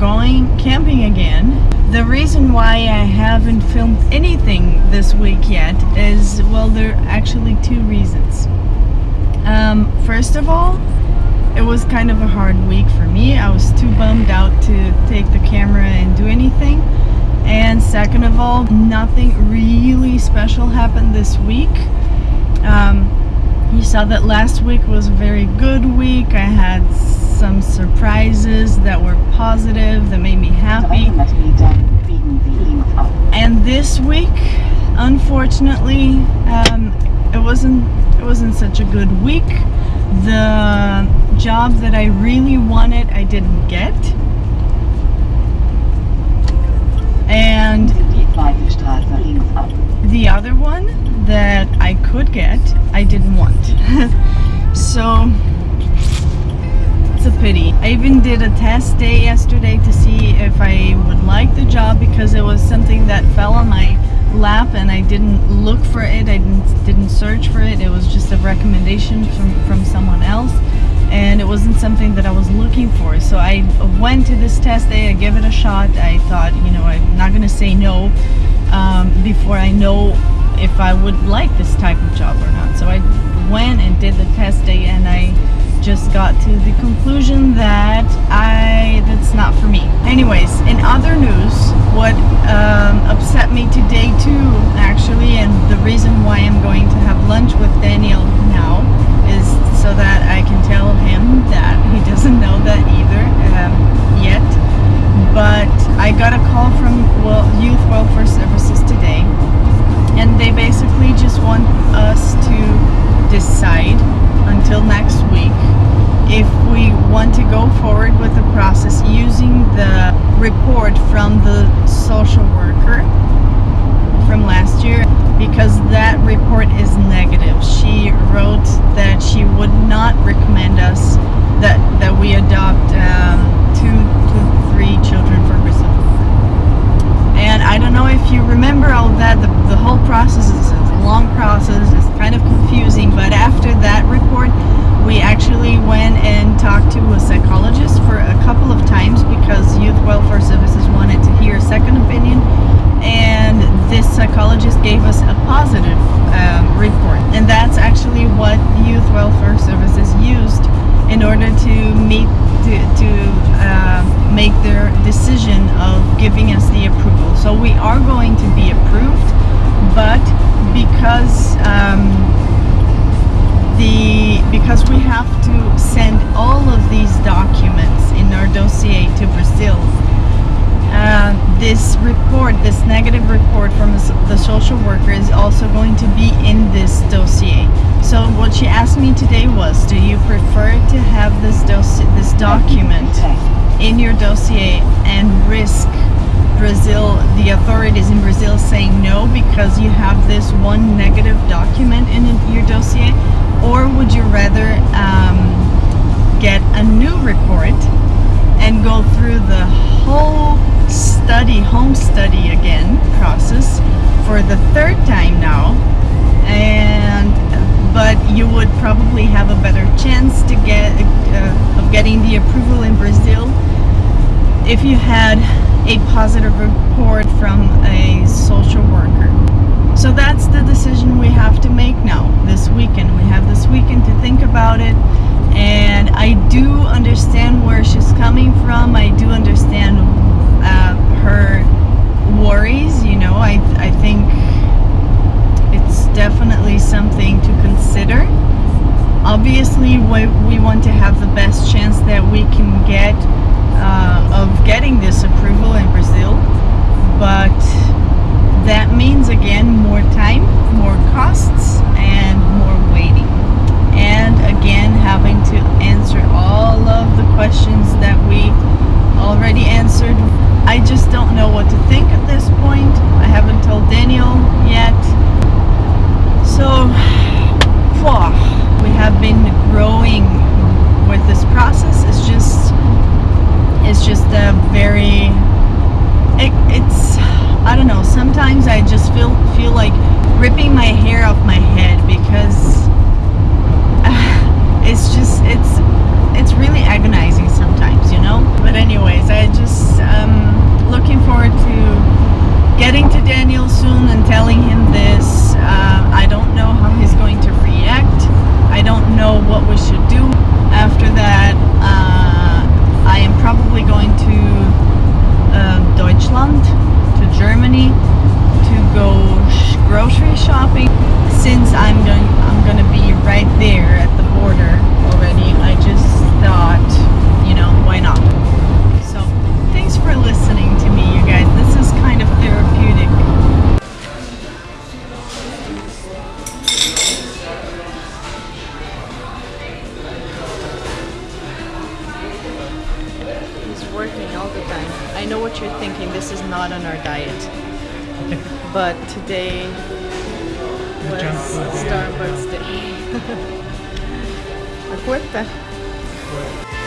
going camping again. The reason why I haven't filmed anything this week yet is, well, there are actually two reasons. Um, first of all, it was kind of a hard week for me. I was too bummed out to take the camera and do anything. And second of all, nothing really special happened this week. Um, you saw that last week was a very good week. I had some surprises that were positive, that made me happy. And this week, unfortunately, um, it wasn't it wasn't such a good week. The job that I really wanted, I didn't get. And the other one that I could get, I didn't want. so it's a pity. I even did a test day yesterday to see if I would like the job because it was something that fell on my lap and I didn't look for it. I didn't, didn't search for it. It was just a recommendation from, from someone else and it wasn't something that I was looking for. So I went to this test day, I gave it a shot. I thought, you know, I'm not to say no um, before I know if I would like this type of job or not. So I went and did the test day and I just got to the conclusion that I that's not for me. Anyways, in other news, what um, upset me today too, actually, and the reason why I'm going to have lunch with Daniel now want to go forward with the process using the report from the social worker from last year because that report is negative. She wrote that she would not recommend us that, that we adopt um, two to three children for Brazil. And I don't know if you remember all that, the, the whole process is a long process, it's kind of confusing, but after that report, we actually went and talked to a psychologist for a couple of times because Youth Welfare Services wanted to hear a second opinion and this psychologist gave us a positive um, report. And that's actually what Youth Welfare Services used in order to meet to, to uh, make their decision of giving us the approval. So we are going to be approved but because um, all of these documents in our dossier to Brazil uh, this report, this negative report from the social worker is also going to be in this dossier. So what she asked me today was, do you prefer to have this this document in your dossier and risk Brazil, the authorities in Brazil saying no because you have this one negative document in your dossier? Or would you rather um, get a new report and go through the whole study, home study again process for the third time now and but you would probably have a better chance to get uh, of getting the approval in Brazil if you had a positive report from a social worker. So that's the decision we have to make now this weekend. We have this weekend to think about it I do understand where she's coming from. I do understand uh, her worries, you know, I, I think it's definitely something to consider. Obviously, we, we want to have the best chance that we can get uh, of getting this approval in Brazil, but that means again more time, more costs, and more waiting. And again, having to answer all of the questions that we already answered. I just don't know what to think at this point. I haven't told Daniel yet. So, we have been growing with this process. It's just, it's just a very, it, it's, I don't know, sometimes I just feel, feel like ripping my hair off my head because uh, it's just, it's, it's really agonizing sometimes, you know? But But anyways, I just um, looking forward to getting to Daniel soon and telling him this. Uh, I don't know how he's going to react. I don't know what we should do. After that, uh, I am probably going to um, Deutschland, to Germany, to go sh- grocery shopping. Since I'm going, I'm going to be right there at the border already. I just thought, you know, why not? So, thanks for listening to me, you guys. This is kind of therapeutic. He's working all the time. I know what you're thinking. This is not on our diet. but today was junk food day. Starbucks day. Acuérdate.